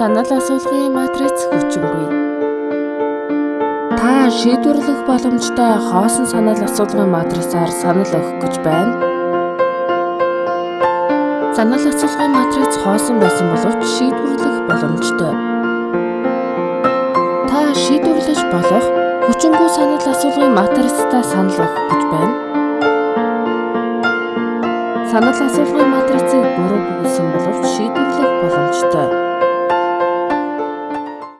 Санал асуулгын матриц хүчингүй. Та шийдвэрлэх боломжтой хоосон санал асуулгын матрицаар санал өгөх гэж байна. Санал асуулгын матриц хоосон байсан боловч шийдвэрлэх боломжтой. Та шийдвэрлэж болох хүчингүй санал асуулгын матрицтай санал өгөх гэж байна. Санал асуулгын матрицыг